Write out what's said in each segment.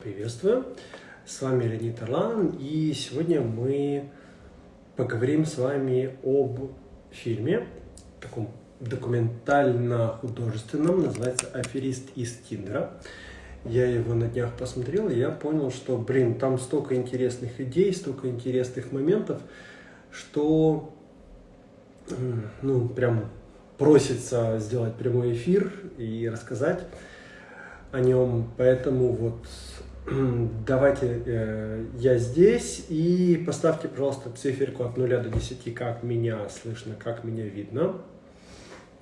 Приветствую, с вами Леонид Орлан, и сегодня мы поговорим с вами об фильме, таком документально-художественном, называется «Аферист из Тиндера». Я его на днях посмотрел, и я понял, что, блин, там столько интересных идей, столько интересных моментов, что, ну, прям просится сделать прямой эфир и рассказать о нем, поэтому вот давайте э, я здесь и поставьте, пожалуйста, циферку от 0 до 10, как меня слышно, как меня видно.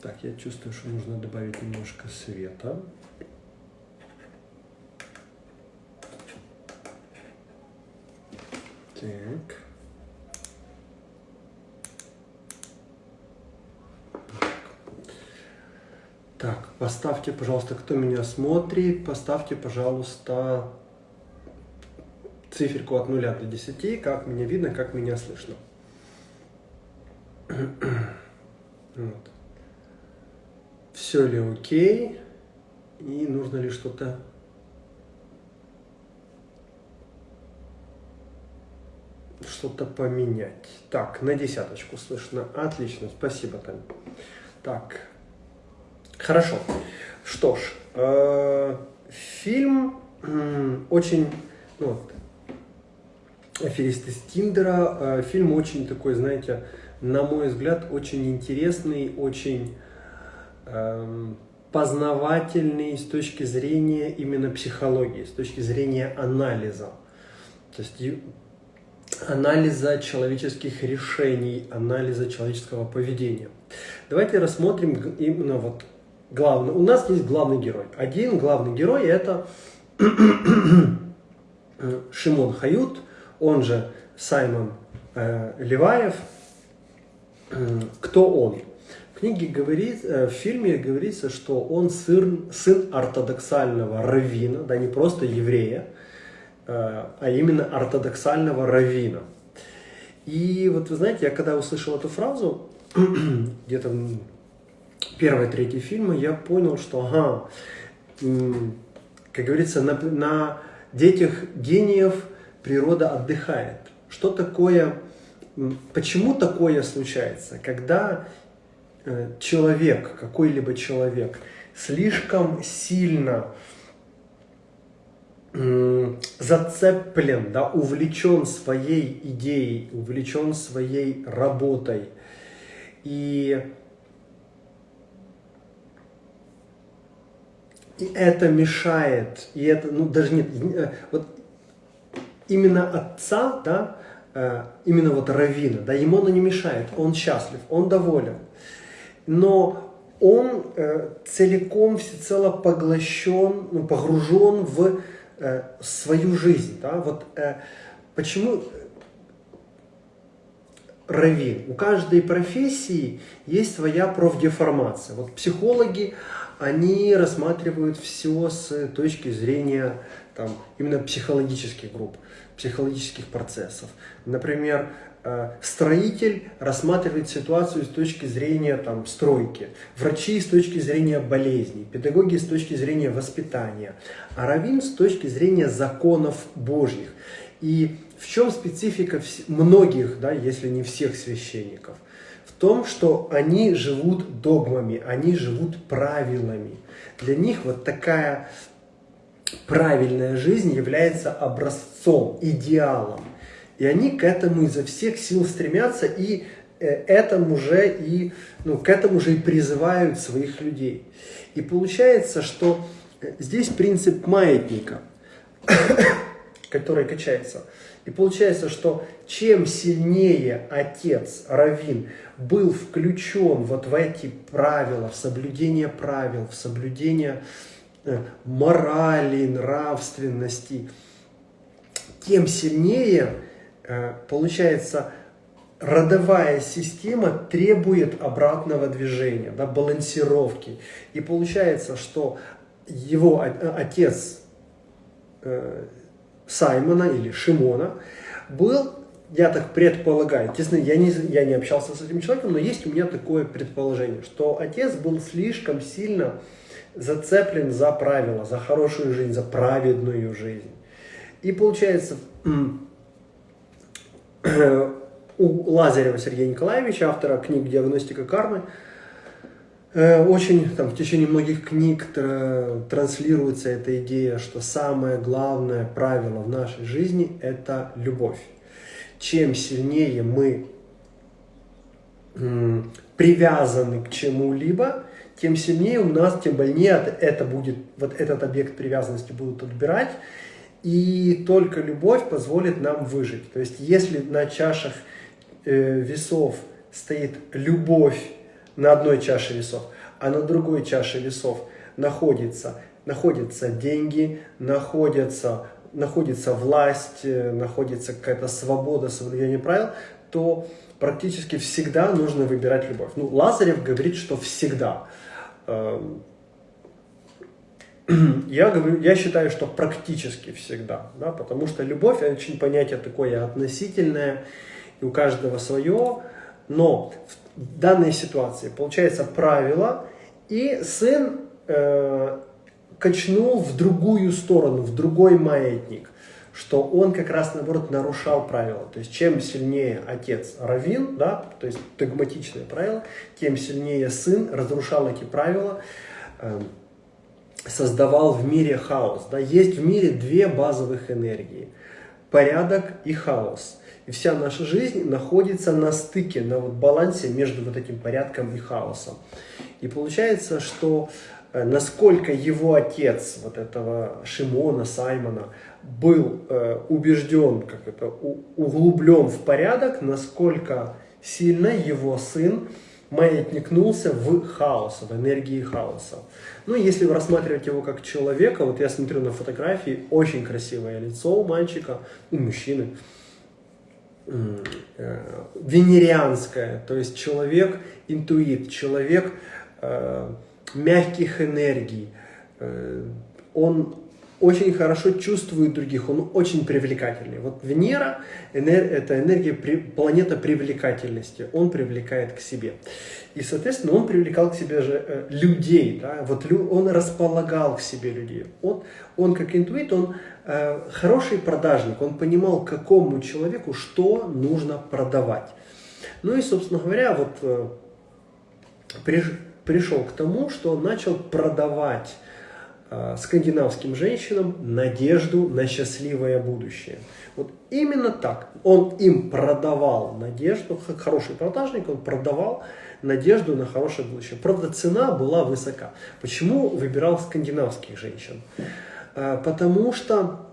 Так, я чувствую, что нужно добавить немножко света. Так. Так, поставьте, пожалуйста, кто меня смотрит, поставьте, пожалуйста, циферку от 0 до 10, как меня видно, как меня слышно. Вот. Все ли окей? И нужно ли что-то... Что-то поменять. Так, на десяточку слышно. Отлично, спасибо, Тань. Так, хорошо. Что ж, э, фильм очень... Ну, вот, «Аферист из Тиндера». Э, фильм очень такой, знаете, на мой взгляд, очень интересный, очень эм, познавательный с точки зрения именно психологии, с точки зрения анализа. То есть анализа человеческих решений, анализа человеческого поведения. Давайте рассмотрим именно вот главный. У нас есть главный герой. Один главный герой это Шимон Хают, он же Саймон э, Леваев. Э, кто он? В книге говорит, э, в фильме говорится, что он сын, сын ортодоксального раввина, да не просто еврея, э, а именно ортодоксального раввина. И вот вы знаете, я когда услышал эту фразу, где-то первой третьей фильма, я понял, что, ага, как говорится, на, на детях гениев – природа отдыхает. Что такое, почему такое случается? Когда э, человек, какой-либо человек, слишком сильно зацеплен, да, увлечен своей идеей, увлечен своей работой. И, и это мешает, и это, ну даже нет, э, вот именно отца, да, э, именно вот равина, да, ему оно не мешает, он счастлив, он доволен. Но он э, целиком, всецело поглощен, ну, погружен в э, свою жизнь. Да? Вот, почему равин? У каждой профессии есть своя профдеформация. Вот психологи, они рассматривают все с точки зрения там, именно психологических групп, психологических процессов. Например, э, строитель рассматривает ситуацию с точки зрения там, стройки, врачи с точки зрения болезней, педагоги с точки зрения воспитания, а раввин с точки зрения законов Божьих. И в чем специфика многих, да, если не всех священников? В том, что они живут догмами, они живут правилами. Для них вот такая правильная жизнь является образцом, идеалом. И они к этому изо всех сил стремятся и э, этому же и, ну, к этому же и призывают своих людей. И получается, что э, здесь принцип маятника, который качается. И получается, что чем сильнее отец, Равин, был включен вот в эти правила, в соблюдение правил, в соблюдение Э, морали, нравственности, тем сильнее э, получается родовая система требует обратного движения, да, балансировки. И получается, что его отец э, Саймона или Шимона был, я так предполагаю, естественно, я не, я не общался с этим человеком, но есть у меня такое предположение, что отец был слишком сильно зацеплен за правила, за хорошую жизнь, за праведную жизнь. И получается, у Лазарева Сергея Николаевича, автора книг «Диагностика кармы», э, очень там, в течение многих книг транслируется эта идея, что самое главное правило в нашей жизни – это любовь. Чем сильнее мы привязаны к чему-либо, тем сильнее у нас, тем больнее это будет, вот этот объект привязанности будут отбирать, и только любовь позволит нам выжить. То есть, если на чашах э, весов стоит любовь на одной чаше весов, а на другой чаше весов находится, находятся деньги, находятся, находится власть, э, находится какая-то свобода, соблюдение правил, то практически всегда нужно выбирать любовь. Ну, Лазарев говорит, что всегда. Эм, я, говорю, я считаю, что практически всегда, да, потому что любовь очень понятие такое относительное, и у каждого свое, но в данной ситуации получается правило, и сын э, качнул в другую сторону, в другой маятник что он как раз, наоборот, нарушал правила. То есть, чем сильнее отец равин, да, то есть догматичное правило, тем сильнее сын разрушал эти правила, э, создавал в мире хаос. Да. Есть в мире две базовых энергии – порядок и хаос. И вся наша жизнь находится на стыке, на вот балансе между вот этим порядком и хаосом. И получается, что насколько его отец, вот этого Шимона, Саймона, был э, убежден, как это, углублен в порядок, насколько сильно его сын маятникнулся в хаос, в энергии хаоса. Ну, если рассматривать его как человека, вот я смотрю на фотографии, очень красивое лицо у мальчика, у мужчины, э, венерианское, то есть человек интуит, человек э, мягких энергий, э, он очень хорошо чувствует других, он очень привлекательный. Вот Венера энер, – это энергия, планета привлекательности, он привлекает к себе. И, соответственно, он привлекал к себе же э, людей, да? вот лю, он располагал к себе людей. Он, он как интуит, он э, хороший продажник, он понимал, какому человеку что нужно продавать. Ну и, собственно говоря, вот э, приш, пришел к тому, что он начал продавать Э, скандинавским женщинам надежду на счастливое будущее. Вот именно так. Он им продавал надежду, хороший продажник, он продавал надежду на хорошее будущее. Правда, цена была высока. Почему выбирал скандинавских женщин? Э, потому что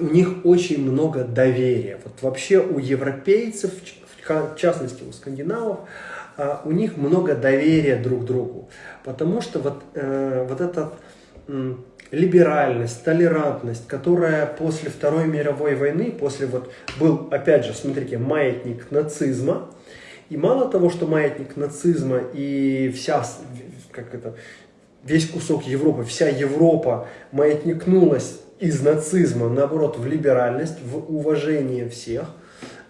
у них очень много доверия. Вот вообще у европейцев, в частности у скандинавов, э, у них много доверия друг другу. Потому что вот, вот этот либеральность, толерантность, которая после Второй мировой войны, после вот был, опять же, смотрите, маятник нацизма, и мало того, что маятник нацизма и вся, как это, весь кусок Европы, вся Европа маятникнулась из нацизма, наоборот, в либеральность, в уважение всех,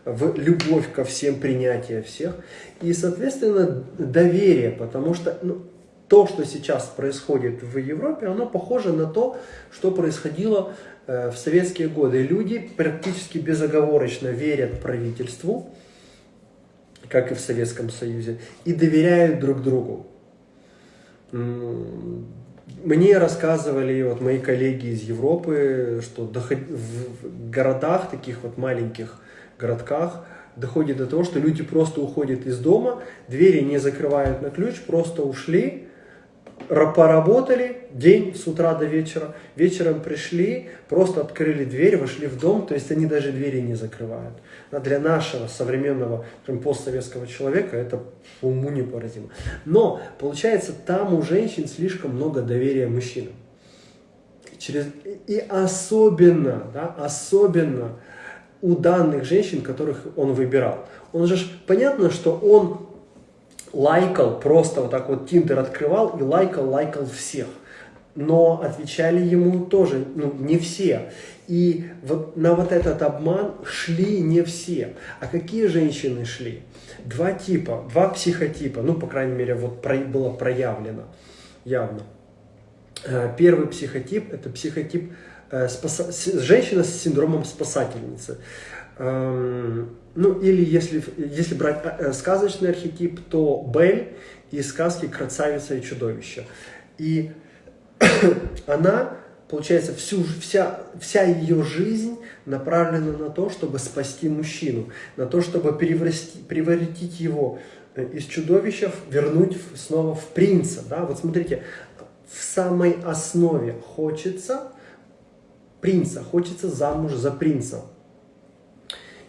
в любовь ко всем, принятие всех, и, соответственно, доверие, потому что ну, то, что сейчас происходит в Европе, оно похоже на то, что происходило э, в советские годы. Люди практически безоговорочно верят правительству, как и в Советском Союзе, и доверяют друг другу. Мне рассказывали вот мои коллеги из Европы, что в городах, таких вот маленьких городках, доходит до того, что люди просто уходят из дома, двери не закрывают на ключ, просто ушли, поработали день с утра до вечера, вечером пришли, просто открыли дверь, вошли в дом, то есть они даже двери не закрывают. А для нашего современного скажем, постсоветского человека это уму непоразимо. Но получается, там у женщин слишком много доверия мужчинам. Через... И особенно, да, особенно у данных женщин, которых он выбирал. Он же, понятно, что он лайкал, просто вот так вот Тиндер открывал и лайкал, лайкал всех. Но отвечали ему тоже, ну, не все. И вот на вот этот обман шли не все. А какие женщины шли? Два типа, два психотипа, ну, по крайней мере, вот про, было проявлено явно. Э, первый психотип – это психотип спаса, женщина с синдромом спасательницы. Эм, ну, или если, если брать э, сказочный архетип, то Бель из сказки «Красавица и чудовище». И она, получается, всю, вся, вся ее жизнь направлена на то, чтобы спасти мужчину, на то, чтобы превратить, его э, из чудовища, вернуть снова в принца. Да? Вот смотрите, в самой основе хочется принца, хочется замуж за принца.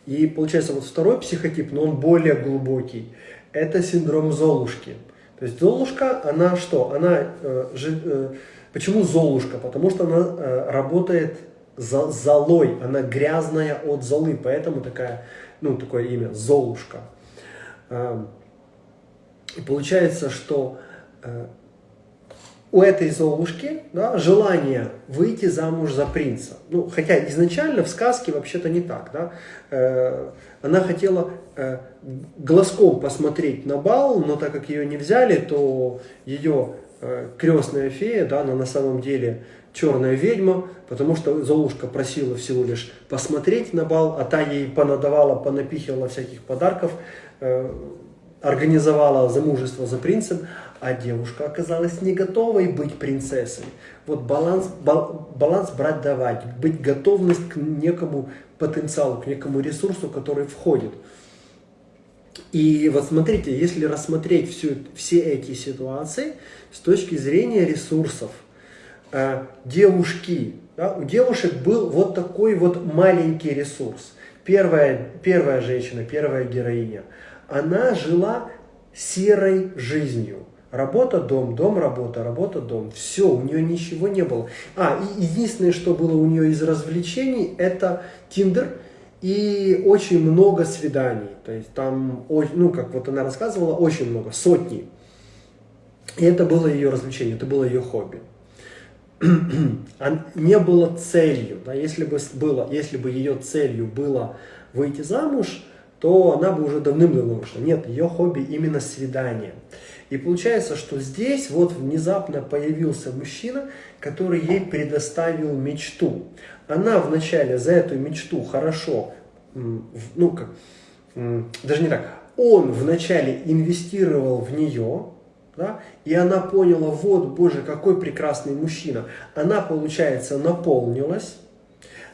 И получается вот второй психотип, но он более глубокий, это синдром Золушки. То есть Золушка, она что? Она, э, э, почему Золушка? Потому что она э, работает за, золой, она грязная от золы, поэтому такая, ну, такое имя Золушка. Э, и получается, что э, у этой Золушки да, желание выйти замуж за принца. Ну, хотя изначально в сказке вообще-то не так. Да? Э, она хотела э, глазком посмотреть на бал, но так как ее не взяли, то ее э, крестная фея, да, она на самом деле черная ведьма, потому что Золушка просила всего лишь посмотреть на бал, а та ей понадавала, понапихивала всяких подарков, э, организовала замужество за принцем, а девушка оказалась не готовой быть принцессой. Вот баланс, баланс брать-давать, быть готовность к некому потенциалу, к некому ресурсу, который входит. И вот смотрите, если рассмотреть всю, все эти ситуации с точки зрения ресурсов, э, девушки, да, у девушек был вот такой вот маленький ресурс. Первая, первая женщина, первая героиня, она жила серой жизнью. Работа, дом, дом, работа, работа, дом. Все, у нее ничего не было. А, и единственное, что было у нее из развлечений, это Тиндер и очень много свиданий. То есть там, ну, как вот она рассказывала, очень много, сотни. И это было ее развлечение, это было ее хобби. не было целью. Да, если, бы было, если бы ее целью было выйти замуж, то она бы уже давным-давно вышла. Нет, ее хобби именно свидание. И получается, что здесь вот внезапно появился мужчина, который ей предоставил мечту. Она вначале за эту мечту хорошо, ну как, даже не так, он вначале инвестировал в нее, да, и она поняла, вот, боже, какой прекрасный мужчина. Она, получается, наполнилась,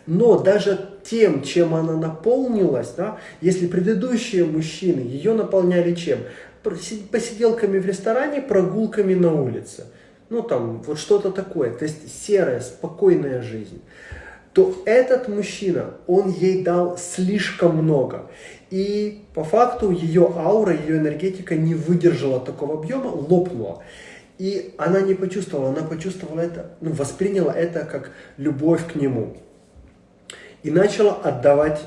но даже тем, чем она наполнилась, да, если предыдущие мужчины ее наполняли чем? Посиделками в ресторане, прогулками на улице. Ну, там, вот что-то такое. То есть серая, спокойная жизнь. То этот мужчина, он ей дал слишком много. И по факту ее аура, ее энергетика не выдержала такого объема, лопнула. И она не почувствовала, она почувствовала это, ну, восприняла это как любовь к нему. И начала отдавать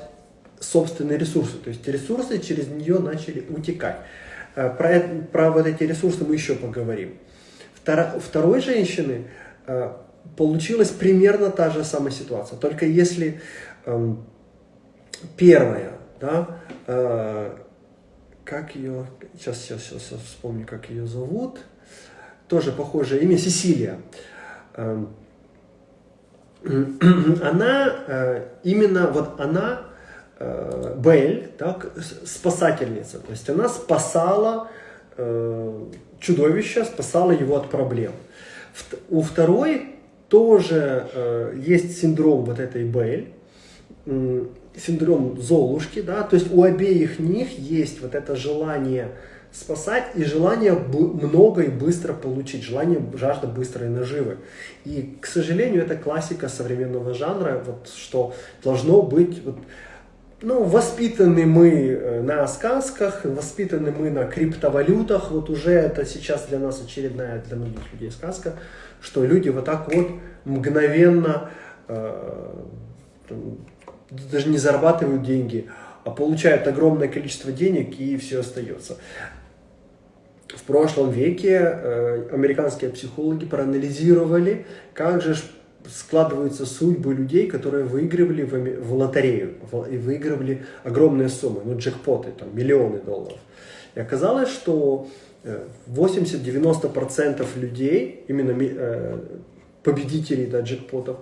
собственные ресурсы. То есть ресурсы через нее начали утекать. Э, про, про вот эти ресурсы мы еще поговорим. Втора, второй женщины э, получилась примерно та же самая ситуация. Только если э, первая, да, э, как ее, сейчас, сейчас, сейчас, сейчас вспомню, как ее зовут, тоже похожее имя, Сесилия. Э, она, именно вот она э, Бель, так, спасательница. То есть она спасала э, чудовище, спасала его от проблем. В, у второй тоже э, есть синдром вот этой Бель, э, синдром Золушки, да, то есть у обеих них есть вот это желание спасать и желание много и быстро получить, желание, жажда быстрой наживы. И, к сожалению, это классика современного жанра, вот, что должно быть вот, ну, воспитаны мы э, на сказках, воспитаны мы на криптовалютах. Вот уже это сейчас для нас очередная, для многих людей сказка, что люди вот так вот мгновенно э, даже не зарабатывают деньги, а получают огромное количество денег и все остается. В прошлом веке э, американские психологи проанализировали, как же складываются судьбы людей, которые выигрывали в, в лотерею и выигрывали огромные суммы, ну джекпоты, там миллионы долларов. И оказалось, что 80-90% людей, именно э, победителей да, джекпотов,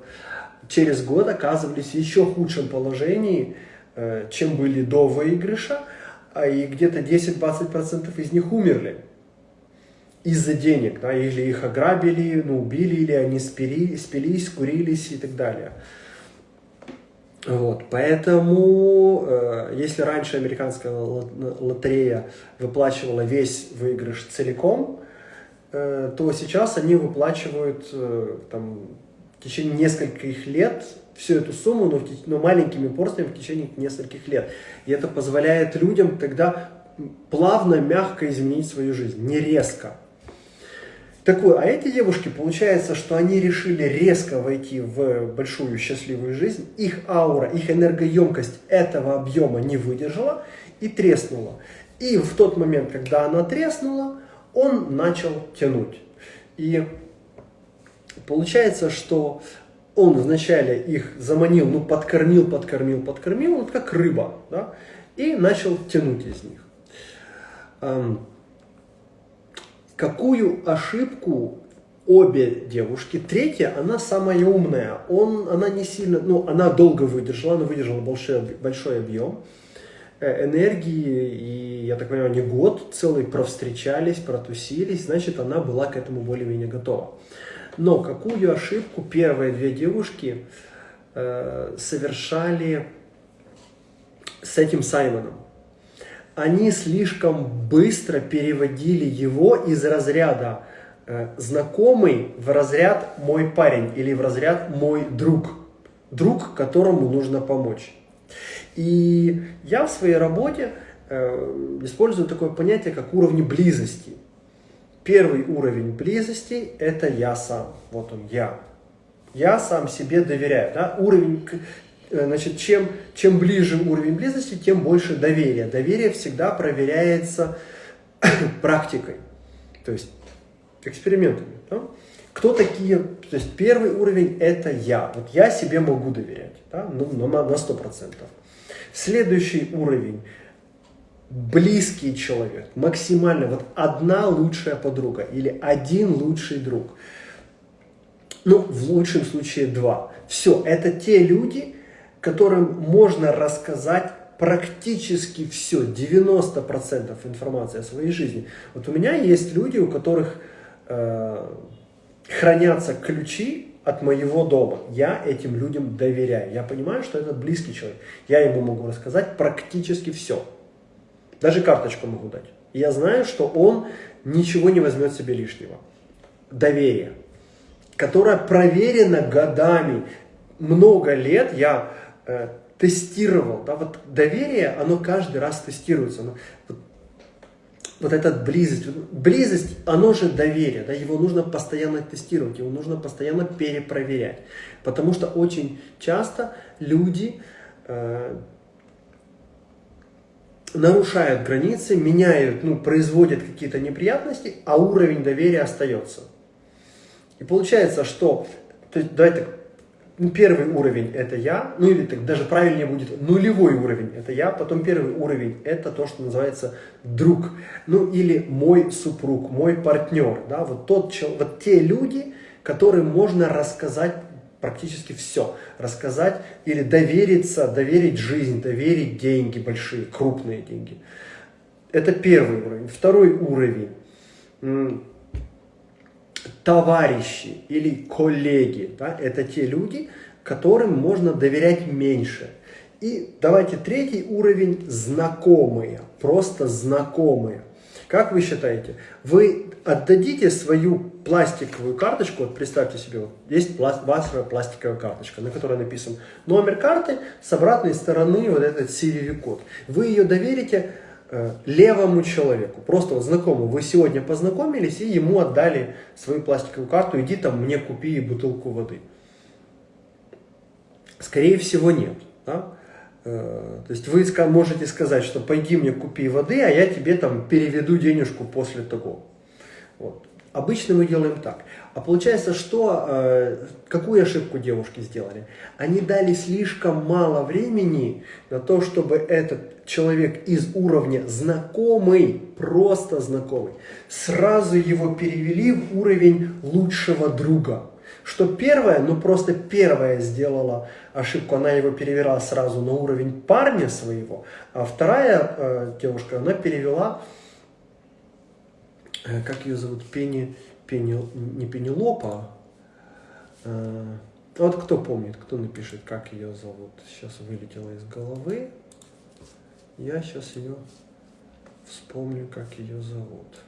через год оказывались в еще худшем положении, э, чем были до выигрыша, а и где-то 10-20% из них умерли из-за денег, да, или их ограбили, ну, убили, или они спили, спились, курились и так далее. Вот, поэтому, э, если раньше американская лотерея выплачивала весь выигрыш целиком, э, то сейчас они выплачивают э, там, в течение нескольких лет всю эту сумму, но, в, но маленькими порциями в течение нескольких лет. И это позволяет людям тогда плавно, мягко изменить свою жизнь, не резко. Так вот, а эти девушки, получается, что они решили резко войти в большую счастливую жизнь, их аура, их энергоемкость этого объема не выдержала и треснула. И в тот момент, когда она треснула, он начал тянуть. И получается, что он вначале их заманил, ну, подкормил, подкормил, подкормил, вот как рыба, да, и начал тянуть из них. Какую ошибку обе девушки, третья, она самая умная, он, она не сильно, ну, она долго выдержала, она выдержала большой, большой объем э, энергии, и, я так понимаю, не год целый провстречались, протусились, значит, она была к этому более-менее готова. Но какую ошибку первые две девушки э, совершали с этим Саймоном? Они слишком быстро переводили его из разряда э, знакомый в разряд мой парень или в разряд мой друг. Друг, которому нужно помочь. И я в своей работе э, использую такое понятие, как уровни близости. Первый уровень близости – это я сам. Вот он, я. Я сам себе доверяю. Да? Уровень значит, чем, чем ближе уровень близости, тем больше доверия. Доверие всегда проверяется практикой, то есть экспериментами. Да? Кто такие, то есть первый уровень это я, вот я себе могу доверять, да? ну, на, на 100%. Следующий уровень, близкий человек, максимально, вот одна лучшая подруга или один лучший друг. Ну, в лучшем случае два. Все, это те люди, которым можно рассказать практически все, 90% информации о своей жизни. Вот у меня есть люди, у которых э, хранятся ключи от моего дома. Я этим людям доверяю. Я понимаю, что это близкий человек. Я ему могу рассказать практически все. Даже карточку могу дать. Я знаю, что он ничего не возьмет себе лишнего. Доверие, которое проверено годами. Много лет я э, тестировал, да, вот доверие, оно каждый раз тестируется. Оно, вот, вот эта близость, близость, оно же доверие, да, его нужно постоянно тестировать, его нужно постоянно перепроверять, потому что очень часто люди э, нарушают границы, меняют, ну, производят какие-то неприятности, а уровень доверия остается. И получается, что, то есть, давайте так, первый уровень это я, ну или так даже правильнее будет нулевой уровень это я, потом первый уровень это то, что называется друг, ну или мой супруг, мой партнер, да, вот тот, вот те люди, которым можно рассказать практически все, рассказать или довериться, доверить жизнь, доверить деньги большие, крупные деньги. Это первый уровень. Второй уровень товарищи или коллеги. Да? Это те люди, которым можно доверять меньше. И давайте третий уровень – знакомые, просто знакомые. Как вы считаете, вы отдадите свою пластиковую карточку, вот представьте себе, вот есть ваша пластиковая карточка, на которой написан номер карты, с обратной стороны вот этот CVV-код. Вы ее доверите левому человеку, просто вот знакомому, вы сегодня познакомились и ему отдали свою пластиковую карту, иди там мне купи бутылку воды. Скорее всего нет. Да? Э, то есть вы можете сказать, что пойди мне купи воды, а я тебе там переведу денежку после того. Вот. Обычно мы делаем так. А получается, что, э, какую ошибку девушки сделали? Они дали слишком мало времени на то, чтобы этот человек из уровня знакомый, просто знакомый, сразу его перевели в уровень лучшего друга. Что первая, ну просто первая сделала ошибку, она его перевела сразу на уровень парня своего, а вторая э, девушка, она перевела, э, как ее зовут, Пени, Пени, не Пенелопа, э, вот кто помнит, кто напишет, как ее зовут, сейчас вылетела из головы, я сейчас ее вспомню, как ее зовут.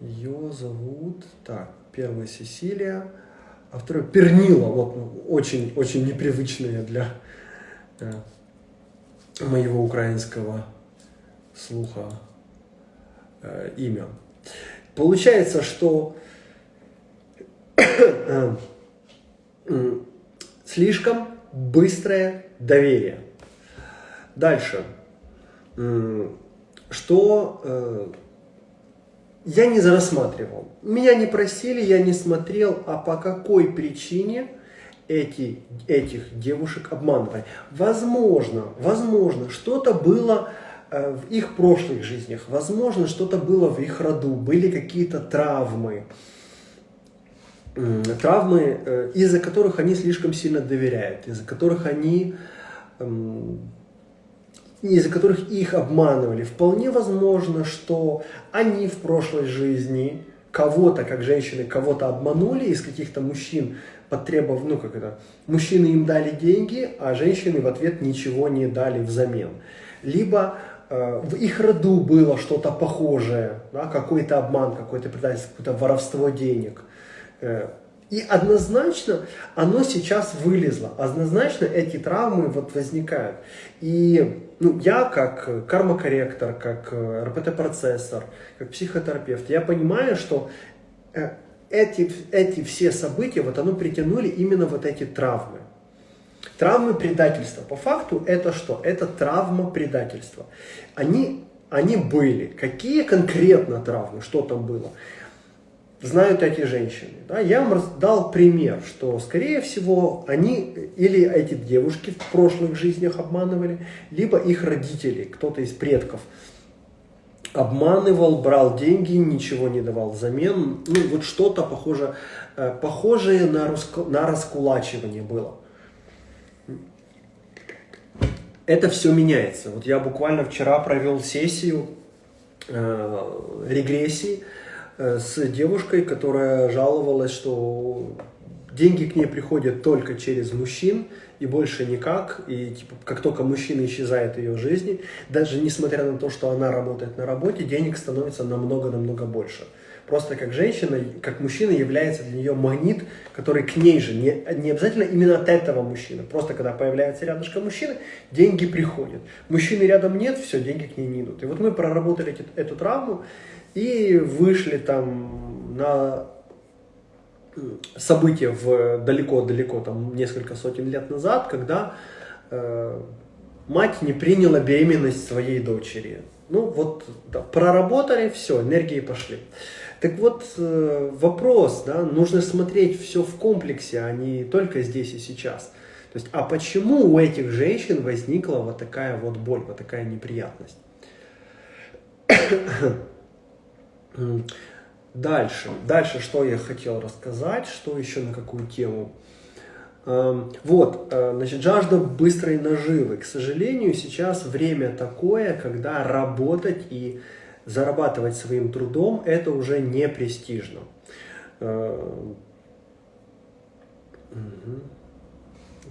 Ее зовут, так, первая Сесилия, а вторая Пернила, вот ну, очень, очень непривычное для э, моего украинского слуха э, имя. Получается, что э, слишком быстрое доверие. Дальше. Что э, я не рассматривал. Меня не просили, я не смотрел, а по какой причине эти, этих девушек обманывали. Возможно, возможно, что-то было в их прошлых жизнях, возможно, что-то было в их роду, были какие-то травмы, травмы, э, из-за которых они слишком сильно доверяют, из-за которых они из-за которых их обманывали. Вполне возможно, что они в прошлой жизни кого-то, как женщины, кого-то обманули из каких-то мужчин, потребовав, ну как это, мужчины им дали деньги, а женщины в ответ ничего не дали взамен. Либо э, в их роду было что-то похожее, да, какой-то обман, какой-то предательство, какое-то воровство денег. Э, и однозначно оно сейчас вылезло, однозначно эти травмы вот возникают. И ну, я как кармокорректор, как э, РПТ-процессор, как психотерапевт, я понимаю, что э, эти, эти все события, вот оно притянули именно вот эти травмы. Травмы предательства. По факту это что? Это травма предательства. Они, они были. Какие конкретно травмы? Что там было? знают эти женщины. Да? Я вам дал пример, что, скорее всего, они или эти девушки в прошлых жизнях обманывали, либо их родители, кто-то из предков обманывал, брал деньги, ничего не давал взамен. Ну, вот что-то похоже, э, похожее на, руско, на раскулачивание было. Это все меняется. Вот я буквально вчера провел сессию э, регрессии, Э, с девушкой, которая жаловалась, что деньги к ней приходят только через мужчин и больше никак. И типа, как только мужчина исчезает в ее жизни, даже несмотря на то, что она работает на работе, денег становится намного-намного больше. Просто как женщина, как мужчина является для нее магнит, который к ней же, не, не обязательно именно от этого мужчины. Просто когда появляется рядышком мужчина, деньги приходят. Мужчины рядом нет, все, деньги к ней не идут. И вот мы проработали эту, эту травму, и вышли там на события в далеко-далеко, там несколько сотен лет назад, когда э, мать не приняла беременность своей дочери. Ну вот, да, проработали, все, энергии пошли. Так вот, э, вопрос, да, нужно смотреть все в комплексе, а не только здесь и сейчас. То есть, а почему у этих женщин возникла вот такая вот боль, вот такая неприятность? Дальше. Дальше, что я хотел рассказать, что еще на какую тему. Эм, вот, э, значит, жажда быстрой наживы. К сожалению, сейчас время такое, когда работать и зарабатывать своим трудом, это уже не престижно. Угу.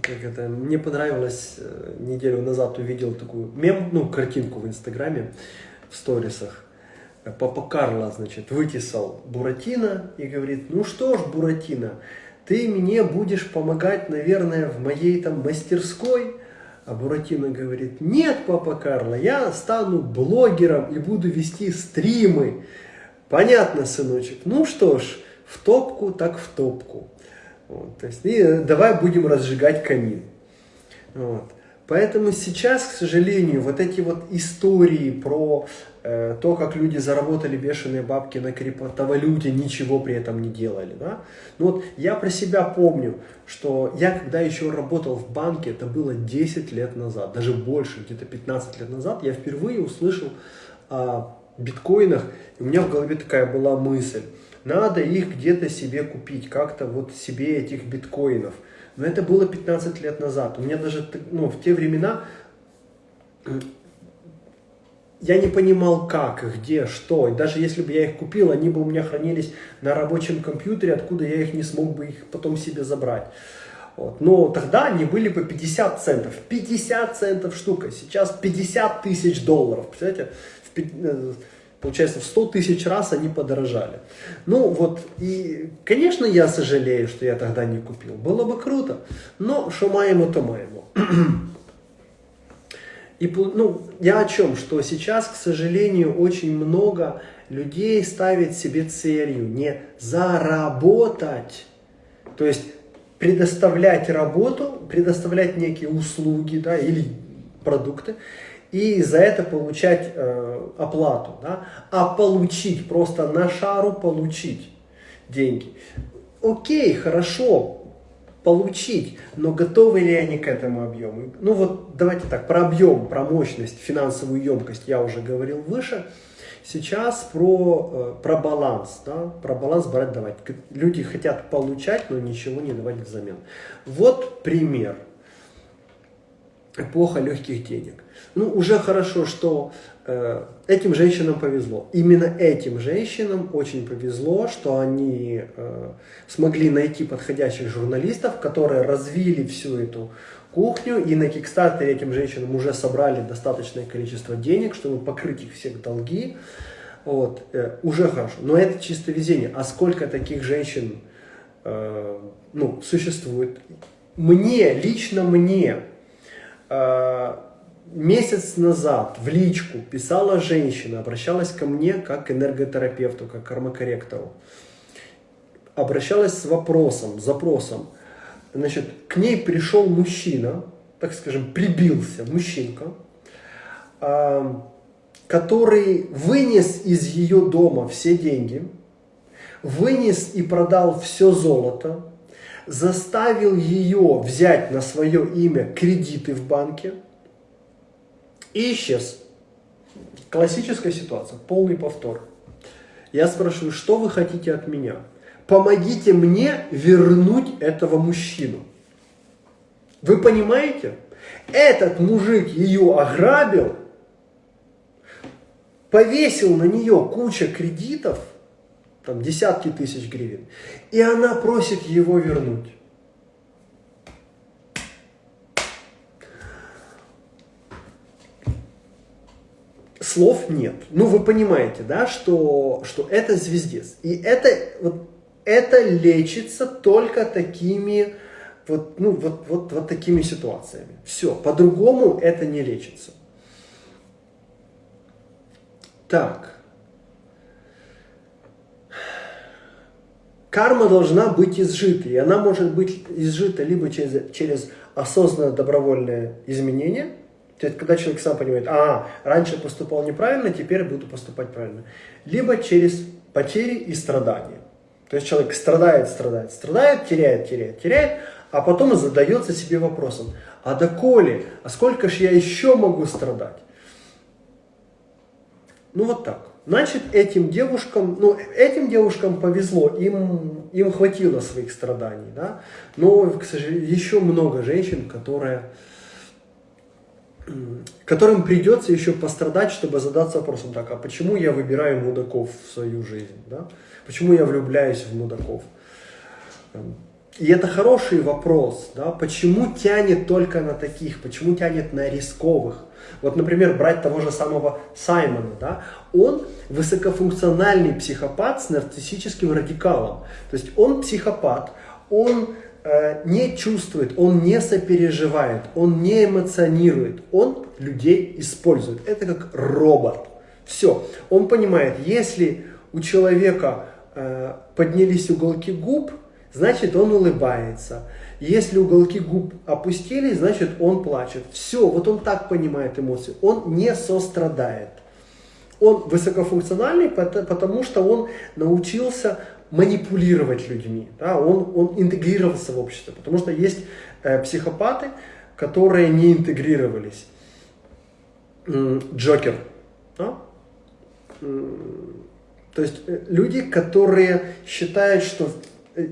Как это, мне понравилось, э, неделю назад увидел такую мем, ну, картинку в Инстаграме, в сторисах. Папа Карло, значит, вытесал Буратино и говорит, ну что ж, Буратино, ты мне будешь помогать, наверное, в моей там мастерской. А Буратино говорит, нет, папа Карло, я стану блогером и буду вести стримы. Понятно, сыночек. Ну что ж, в топку так в топку. Вот, то есть, и давай будем разжигать камин. Вот. Поэтому сейчас, к сожалению, вот эти вот истории про э, то, как люди заработали бешеные бабки на криптовалюте, ничего при этом не делали. Да? Ну вот я про себя помню, что я когда еще работал в банке, это было 10 лет назад, даже больше, где-то 15 лет назад, я впервые услышал о биткоинах, и у меня в голове такая была мысль, надо их где-то себе купить, как-то вот себе этих биткоинов. Но это было 15 лет назад. У меня даже ну, в те времена я не понимал как, где, что. И даже если бы я их купил, они бы у меня хранились на рабочем компьютере, откуда я их не смог бы их потом себе забрать. Вот. Но тогда они были по 50 центов. 50 центов штука. Сейчас 50 тысяч долларов. Представляете? Получается, в 100 тысяч раз они подорожали. Ну вот, и, конечно, я сожалею, что я тогда не купил. Было бы круто. Но что маемо, то маемо. И, ну, я о чем? Что сейчас, к сожалению, очень много людей ставит себе целью не заработать, то есть предоставлять работу, предоставлять некие услуги да, или продукты, и за это получать э, оплату, да, а получить, просто на шару получить деньги. Окей, хорошо, получить, но готовы ли они к этому объему? Ну вот давайте так, про объем, про мощность, финансовую емкость я уже говорил выше. Сейчас про, э, про баланс, да, про баланс брать давать. Люди хотят получать, но ничего не давать взамен. Вот пример. Эпоха легких денег. Ну, уже хорошо, что э, этим женщинам повезло. Именно этим женщинам очень повезло, что они э, смогли найти подходящих журналистов, которые развили всю эту кухню, и на Кикстартере этим женщинам уже собрали достаточное количество денег, чтобы покрыть их всех долги. Вот, э, уже хорошо. Но это чисто везение. А сколько таких женщин э, ну, существует? Мне, лично мне, месяц назад в личку писала женщина, обращалась ко мне как к энерготерапевту, как к кармокорректору. Обращалась с вопросом, запросом. Значит, к ней пришел мужчина, так скажем, прибился мужчинка, а, который вынес из ее дома все деньги, вынес и продал все золото, заставил ее взять на свое имя кредиты в банке – и исчез. Классическая ситуация, полный повтор. Я спрашиваю, что вы хотите от меня? Помогите мне вернуть этого мужчину. Вы понимаете? Этот мужик ее ограбил, повесил на нее куча кредитов, там десятки тысяч гривен, и она просит его вернуть. слов нет. Ну, вы понимаете, да, что, что это звездец. И это, вот, это лечится только такими, вот, ну, вот, вот, вот такими ситуациями. Все, по-другому это не лечится. Так. Карма должна быть изжита, и она может быть изжита либо через, через осознанное добровольное изменение – то есть, когда человек сам понимает, а, раньше поступал неправильно, теперь буду поступать правильно. Либо через потери и страдания. То есть человек страдает, страдает, страдает, теряет, теряет, теряет, а потом задается себе вопросом, а доколе, а сколько же я еще могу страдать? Ну вот так. Значит, этим девушкам, ну, этим девушкам повезло, им, им хватило своих страданий, да. Но, к сожалению, еще много женщин, которые которым придется еще пострадать, чтобы задаться вопросом, так, а почему я выбираю мудаков в свою жизнь, да? Почему я влюбляюсь в мудаков? И это хороший вопрос, да, почему тянет только на таких, почему тянет на рисковых? Вот, например, брать того же самого Саймона, да, он высокофункциональный психопат с нарциссическим радикалом. То есть он психопат, он Э, не чувствует, он не сопереживает, он не эмоционирует, он людей использует. Это как робот. Все. Он понимает, если у человека э, поднялись уголки губ, значит он улыбается. Если уголки губ опустились, значит он плачет. Все, вот он так понимает эмоции. Он не сострадает. Он высокофункциональный, потому что он научился манипулировать людьми, да, он, он интегрировался в общество, потому что есть э, психопаты, которые не интегрировались. Джокер, да? То есть э, люди, которые считают, что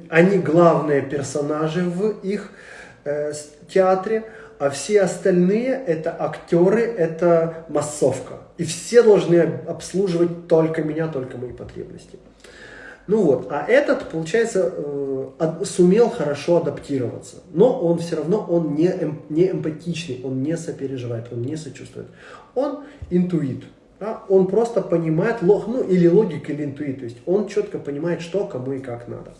они главные персонажи в их э, театре, а все остальные это актеры, это массовка. И все должны обслуживать только меня, только мои потребности. Ну вот, а этот, получается, э, сумел хорошо адаптироваться. Но он все равно, он не, эм, не эмпатичный, он не сопереживает, он не сочувствует. Он интуит. Да? Он просто понимает, ну или логик, или интуит. То есть он четко понимает, что кому и как надо.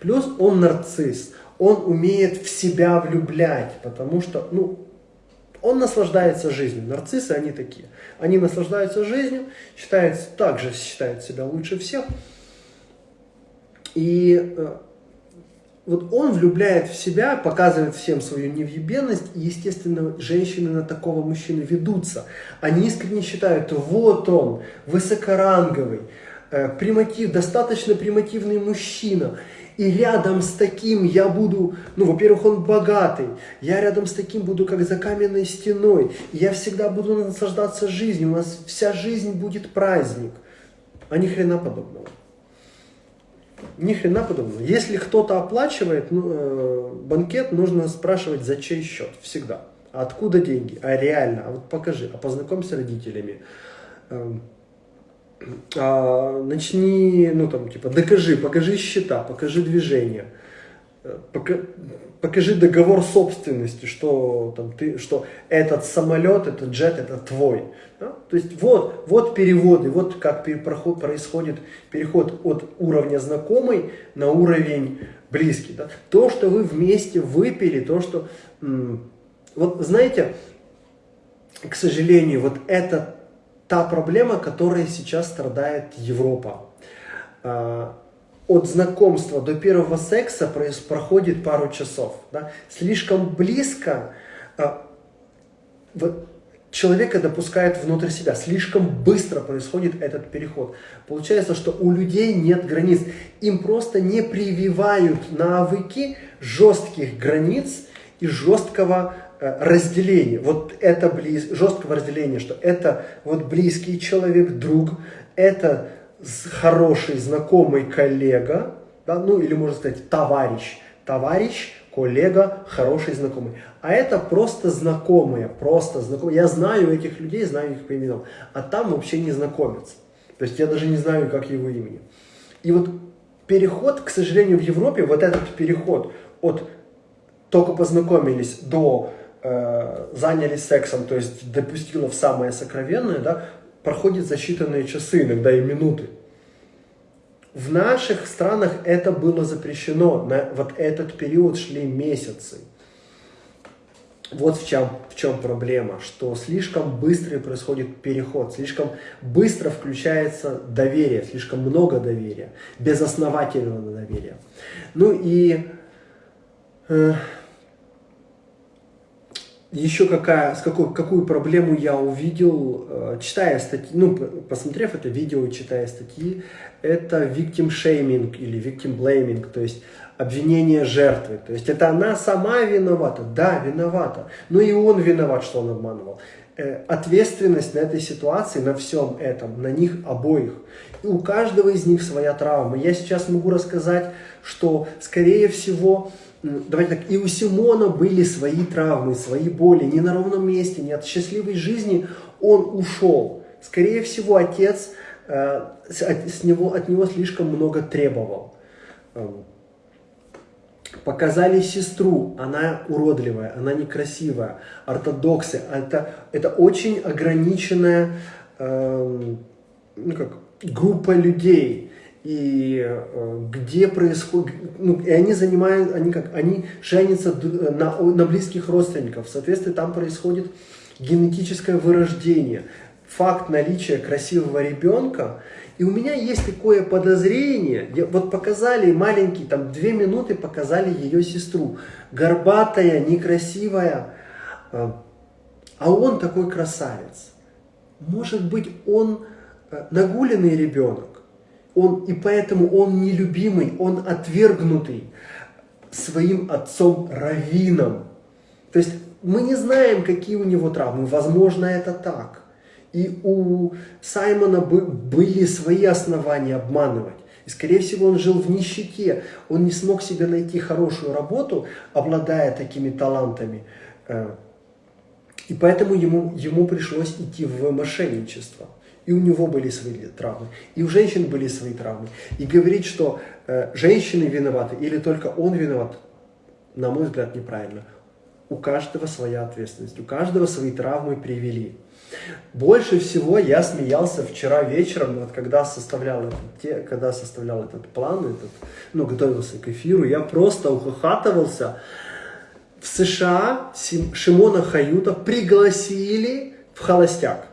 Плюс он нарцисс. Он умеет в себя влюблять, потому что, ну, он наслаждается жизнью. Нарциссы, они такие. Они наслаждаются жизнью, считают, также считают себя лучше всех. И э, вот он влюбляет в себя, показывает всем свою невъебенность, и, естественно, женщины на такого мужчину ведутся. Они искренне считают, вот он, высокоранговый, приматив, достаточно примативный мужчина, и рядом с таким я буду, ну, во-первых, он богатый, я рядом с таким буду как за каменной стеной, я всегда буду наслаждаться жизнью, у нас вся жизнь будет праздник, а ни хрена подобного. Ни хрена подобного. Если кто-то оплачивает ну, э, банкет, нужно спрашивать, за чей счет, всегда. А откуда деньги? А реально, а вот покажи, а познакомься с родителями. А, начни, ну там, типа, докажи, покажи счета, покажи движение, э, пока, покажи договор собственности, что, там, ты, что этот самолет, этот джет, это твой. Да? То есть вот, вот переводы, вот как переход, происходит переход от уровня знакомый на уровень близкий. Да? То, что вы вместе выпили, то, что... Вот знаете, к сожалению, вот это та проблема, которой сейчас страдает Европа. А, от знакомства до первого секса проходит пару часов. Да? Слишком близко а, человека допускает внутрь себя. Слишком быстро происходит этот переход. Получается, что у людей нет границ. Им просто не прививают навыки жестких границ и жесткого Э, разделение, вот это близ, жесткого разделения, что это вот близкий человек, друг, это хороший знакомый коллега, да, ну или можно сказать товарищ, товарищ, коллега, хороший знакомый. А это просто знакомые, просто знакомые. Я знаю этих людей, знаю их по именам, а там вообще не знакомятся. То есть я даже не знаю, как его имени. И вот переход, к сожалению, в Европе, вот этот переход от только познакомились до э, занялись сексом, то есть допустила в самое сокровенное, да, проходит за считанные часы, иногда и минуты. В наших странах это было запрещено, на вот этот период шли месяцы. Вот в чем, в чем проблема, что слишком быстрый происходит переход, слишком быстро включается доверие, слишком много доверия, безосновательного доверия. Ну и э, еще какая, с какой, какую проблему я увидел, э, читая статьи, ну, посмотрев это видео и читая статьи, это victim shaming или victim blaming, то есть обвинение жертвы. То есть это она сама виновата, да, виновата, но и он виноват, что он обманывал. Э, ответственность на этой ситуации, на всем этом, на них обоих. И у каждого из них своя травма. Я сейчас могу рассказать, что, скорее всего, давайте так, и у Симона были свои травмы, свои боли, не на ровном месте, не от счастливой жизни он ушел. Скорее всего, отец э, с него, от него слишком много требовал. Показали сестру, она уродливая, она некрасивая, ортодоксы, это, это очень ограниченная э, ну как, группа людей. И э, где происходит, ну, и они занимают, они как, они женятся на, на близких родственников, соответственно, там происходит генетическое вырождение, факт наличия красивого ребенка, и у меня есть такое подозрение, вот показали маленький, там две минуты показали ее сестру, горбатая, некрасивая, э, а он такой красавец. Может быть, он э, нагуленный ребенок, он, и поэтому он нелюбимый, он отвергнутый своим отцом Равином. То есть мы не знаем, какие у него травмы, возможно, это так. И у Саймона были свои основания обманывать. И, скорее всего, он жил в нищете. Он не смог себе найти хорошую работу, обладая такими талантами. Э, и поэтому ему, ему пришлось идти в мошенничество. И у него были свои травмы, и у женщин были свои травмы. И говорить, что э, женщины виноваты или только он виноват, на мой взгляд, неправильно. У каждого своя ответственность, у каждого свои травмы привели. Больше всего я смеялся вчера вечером, вот когда составлял этот, когда составлял этот план, этот, ну, готовился к эфиру, я просто ухахатывался. В США Шимона Хаюта пригласили в холостяк.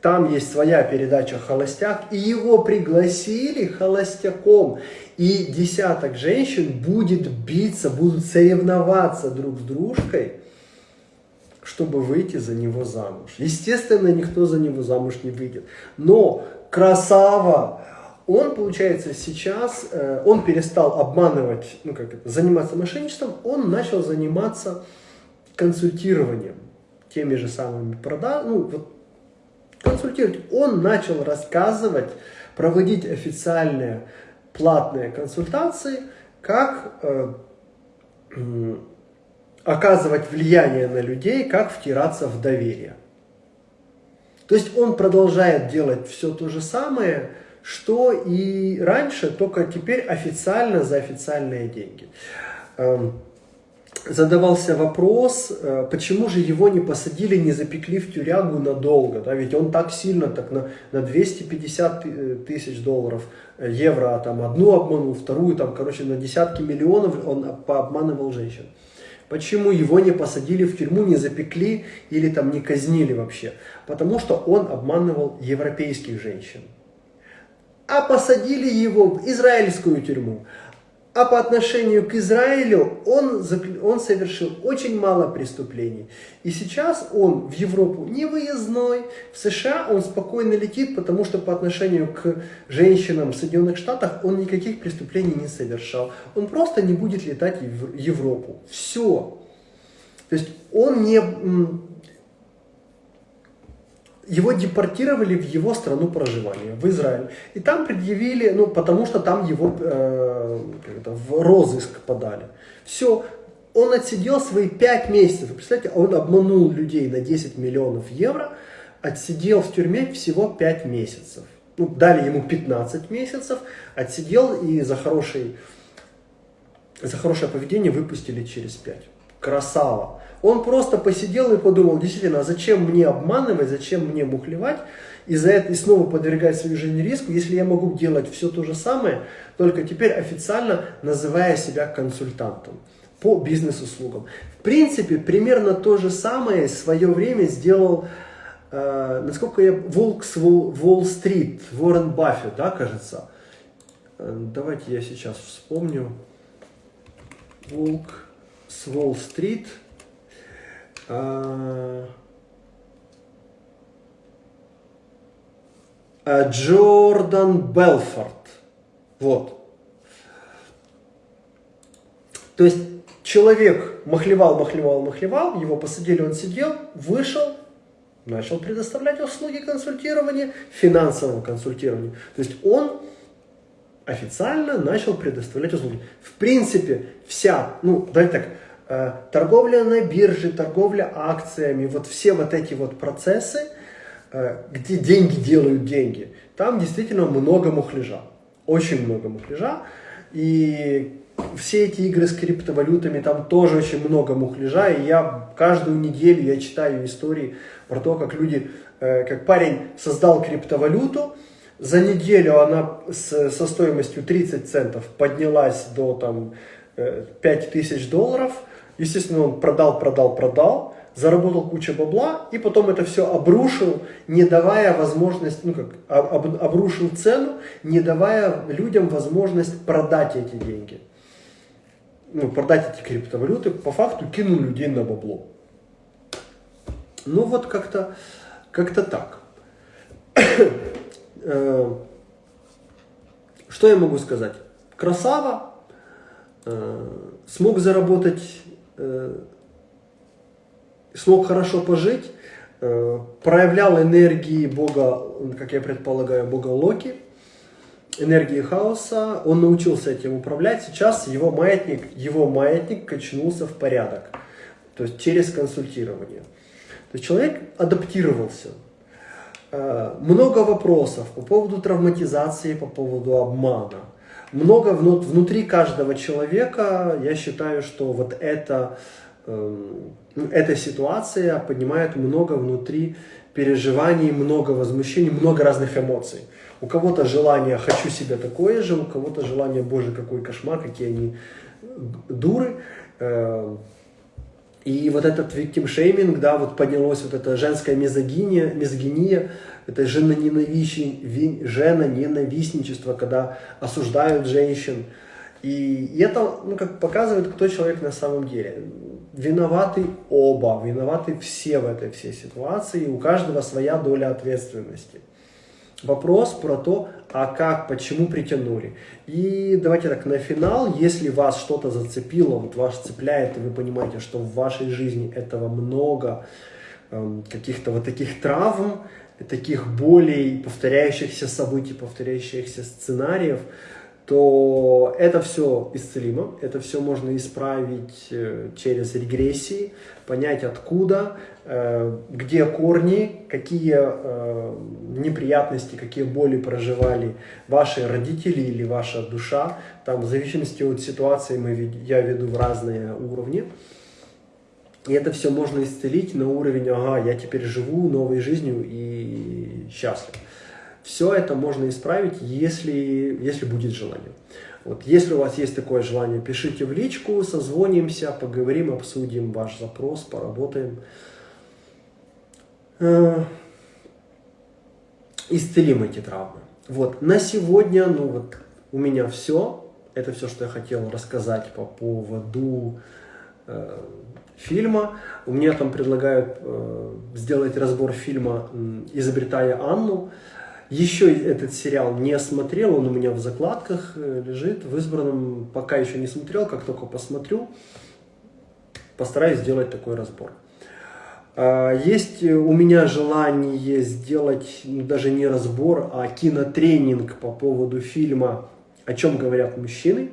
Там есть своя передача «Холостяк», и его пригласили холостяком. И десяток женщин будет биться, будут соревноваться друг с дружкой – чтобы выйти за него замуж. Естественно, никто за него замуж не выйдет. Но красава, он, получается, сейчас, э, он перестал обманывать, ну как это, заниматься мошенничеством, он начал заниматься консультированием, теми же самыми продажами, ну вот консультировать. Он начал рассказывать, проводить официальные платные консультации, как э, оказывать влияние на людей, как втираться в доверие. То есть он продолжает делать все то же самое, что и раньше, только теперь официально за официальные деньги. Эм, задавался вопрос, э, почему же его не посадили, не запекли в тюрягу надолго, да, ведь он так сильно, так на, на 250 э, тысяч долларов, э, евро, там одну обманул, вторую, там, короче, на десятки миллионов он пообманывал женщин. Почему его не посадили в тюрьму, не запекли или там не казнили вообще? Потому что он обманывал европейских женщин. А посадили его в израильскую тюрьму. А по отношению к Израилю он, он совершил очень мало преступлений. И сейчас он в Европу не выездной, в США он спокойно летит, потому что по отношению к женщинам в Соединенных Штатах он никаких преступлений не совершал. Он просто не будет летать в Европу. Все. То есть он не его депортировали в его страну проживания, в Израиль. И там предъявили, ну, потому что там его э, в розыск подали. Все, он отсидел свои 5 месяцев. Вы представляете, он обманул людей на 10 миллионов евро, отсидел в тюрьме всего 5 месяцев. Ну, дали ему 15 месяцев, отсидел и за, хороший, за хорошее поведение выпустили через 5. Красава. Он просто посидел и подумал, действительно, а зачем мне обманывать, зачем мне мухлевать, и за это и снова подвергать свою жизнь риску, если я могу делать все то же самое, только теперь официально называя себя консультантом по бизнес-услугам. В принципе, примерно то же самое в свое время сделал, э, насколько я, Волк с Уолл-стрит, Уоррен Баффет, да, кажется. Э, давайте я сейчас вспомню. Волк с Уолл-стрит. А, а, Джордан Белфорд. Вот. То есть человек махлевал, махлевал, махлевал, его посадили, он сидел, вышел, начал предоставлять услуги консультирования, финансового консультирования. То есть он официально начал предоставлять услуги. В принципе, вся, ну, давайте так, Э, торговля на бирже, торговля акциями, вот все вот эти вот процессы, э, где деньги делают деньги, там действительно много мухляжа, очень много мухляжа. И все эти игры с криптовалютами, там тоже очень много мухляжа. И я каждую неделю я читаю истории про то, как люди, э, как парень создал криптовалюту, за неделю она с, со стоимостью 30 центов поднялась до там 5000 долларов – Естественно, он продал, продал, продал, заработал кучу бабла, и потом это все обрушил, не давая возможность, ну как, об, обрушил цену, не давая людям возможность продать эти деньги. Ну, продать эти криптовалюты, по факту кинул людей на бабло. Ну вот как-то как-то так. Э, что я могу сказать? Красава, э, смог заработать Э, смог хорошо пожить, проявлял энергии бога, как я предполагаю, бога Локи, энергии хаоса, он научился этим управлять, сейчас его маятник, его маятник качнулся в порядок, то есть через консультирование. То есть человек адаптировался. Э, много вопросов по поводу травматизации, по поводу обмана. Много внутри каждого человека, я считаю, что вот это, эм, ну, эта ситуация поднимает много внутри переживаний, много возмущений, много разных эмоций. У кого-то желание «хочу себе такое же», у кого-то желание «боже, какой кошмар, какие они дуры». И вот этот shaming, да, вот поднялось вот эта женская мизогиния, мизогиния это женоненавистничество, когда осуждают женщин. И это ну, как показывает, кто человек на самом деле. Виноваты оба, виноваты все в этой всей ситуации, у каждого своя доля ответственности. Вопрос про то, а как, почему притянули. И давайте так, на финал, если вас что-то зацепило, вот вас цепляет, и вы понимаете, что в вашей жизни этого много, эм, каких-то вот таких травм, таких болей, повторяющихся событий, повторяющихся сценариев, то это все исцелимо, это все можно исправить э, через регрессии, понять откуда, где корни, какие э, неприятности, какие боли проживали ваши родители или ваша душа. Там в зависимости от ситуации мы, я веду в разные уровни. И это все можно исцелить на уровень, ага, я теперь живу новой жизнью и счастлив. Все это можно исправить, если, если будет желание. Вот, если у вас есть такое желание, пишите в личку, созвонимся, поговорим, обсудим ваш запрос, поработаем. Э, исцелим эти травмы. Вот, на сегодня, ну вот, у меня все. Это все, что я хотел рассказать по поводу э, фильма. У меня там предлагают э, сделать разбор фильма «Изобретая Анну». Еще этот сериал не смотрел, он у меня в закладках э, лежит, в избранном пока еще не смотрел, как только посмотрю, постараюсь сделать такой разбор. А, есть у меня желание сделать ну, даже не разбор, а кинотренинг по поводу фильма «О чем говорят мужчины».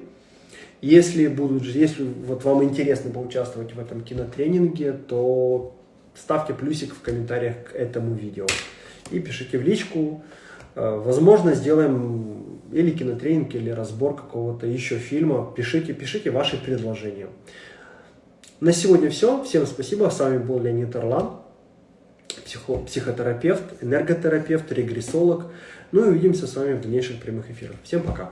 Если, будут, если вот вам интересно поучаствовать в этом кинотренинге, то ставьте плюсик в комментариях к этому видео и пишите в личку. Э, возможно, сделаем или кинотренинг, или разбор какого-то еще фильма. Пишите, пишите ваши предложения. На сегодня все. Всем спасибо. С вами был Леонид Орлан, психо, психотерапевт, энерготерапевт, регрессолог. Ну и увидимся с вами в дальнейших прямых эфирах. Всем пока.